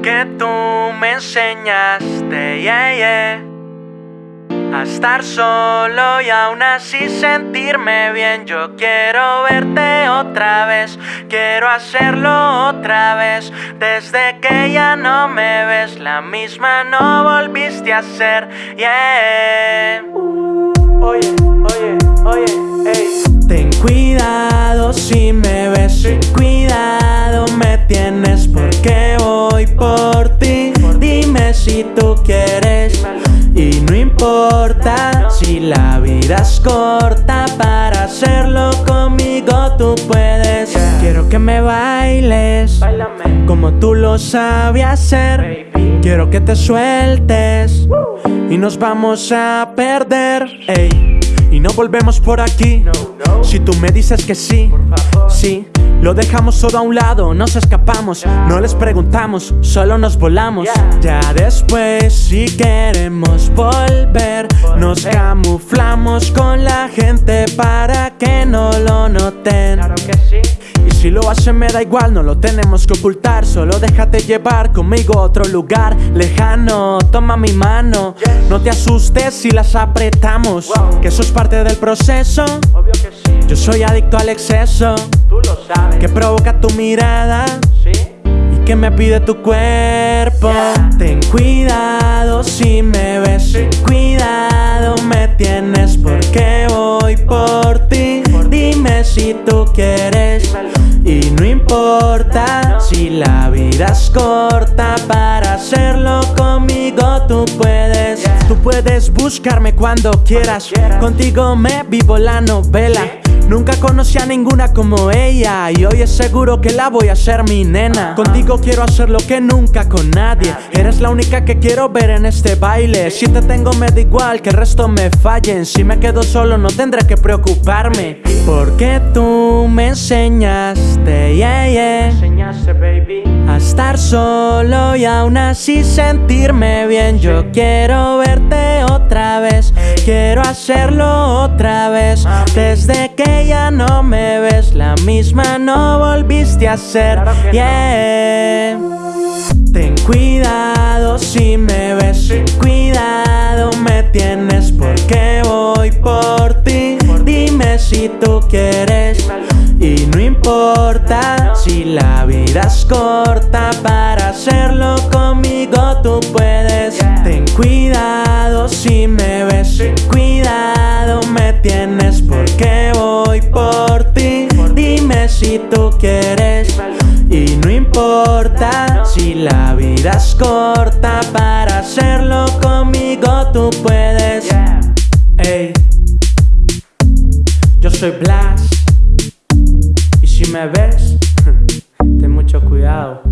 Porque tú me enseñaste, yeah, yeah, a estar solo y aún así sentirme bien. Yo quiero verte otra vez, quiero hacerlo otra vez. Desde que ya no me ves, la misma no volviste a ser, yeah. Oye, oye, por ti. Dime si tú quieres y no importa si la vida es corta para hacerlo conmigo tú puedes. Quiero que me bailes como tú lo sabes hacer. Quiero que te sueltes y nos vamos a perder. Ey, y no volvemos por aquí. Si tú me dices que sí, sí, lo dejamos todo a un lado, nos escapamos, no les preguntamos, solo nos volamos. Ya después, si queremos volver, nos camuflamos con la gente para que no lo noten. Si lo hacen me da igual, no lo tenemos que ocultar Solo déjate llevar conmigo a otro lugar lejano Toma mi mano, no te asustes si las apretamos. Que eso es parte del proceso Obvio que sí. Yo soy adicto al exceso Tú lo sabes. Que provoca tu mirada Sí. y que me pide tu cuerpo. Ten cuidado si me si la vida es corta para hacerlo conmigo tú puedes. Tú puedes buscarme cuando quieras. Contigo me vivo la novela. Nunca conocí a ninguna como ella y hoy es seguro que la voy a hacer mi nena. Contigo quiero hacer lo que nunca con nadie. Eres la única que quiero ver en este baile. Si te tengo me da igual que el resto me fallen. Si me quedo solo no tendré que preocuparme. Porque tú me enseñaste, yeah, yeah, Enseñaste, baby. a estar solo y aún así sentirme bien. Yo quiero verte otra vez, quiero hacerlo otra vez. Desde misma no volviste a ser, Claro no. yeah. Ten cuidado si me ves, cuidado me tienes porque voy por ti. Dime si tú quieres Dímelo. y no importa si la vida es corta para hacerlo conmigo tú puedes. Yeah. Ten cuidado si me tú quieres y no importa si la vida es corta para hacerlo conmigo tú puedes. Ey, yo soy Blas y si me ves, ten mucho cuidado.